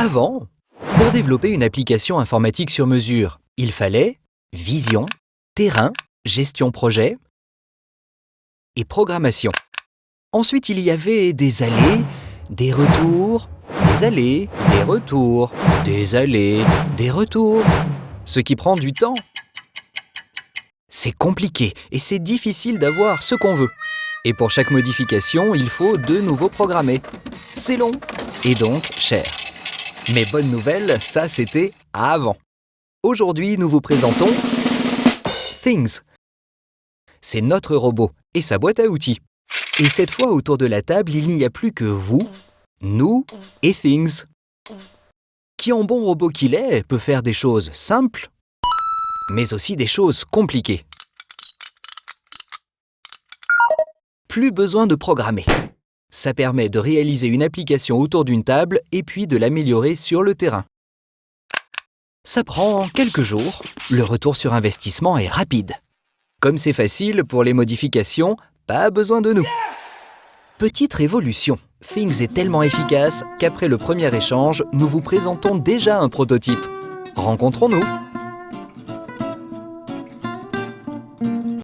Avant, pour développer une application informatique sur mesure, il fallait vision, terrain, gestion projet et programmation. Ensuite, il y avait des allées, des retours, des allées, des retours, des allées, des retours, ce qui prend du temps. C'est compliqué et c'est difficile d'avoir ce qu'on veut. Et pour chaque modification, il faut de nouveau programmer. C'est long et donc cher. Mais bonne nouvelle, ça c'était avant. Aujourd'hui, nous vous présentons Things. C'est notre robot et sa boîte à outils. Et cette fois, autour de la table, il n'y a plus que vous, nous et Things. Qui en bon robot qu'il est, peut faire des choses simples, mais aussi des choses compliquées. Plus besoin de programmer. Ça permet de réaliser une application autour d'une table et puis de l'améliorer sur le terrain. Ça prend quelques jours, le retour sur investissement est rapide. Comme c'est facile pour les modifications, pas besoin de nous. Petite révolution, Things est tellement efficace qu'après le premier échange, nous vous présentons déjà un prototype. Rencontrons-nous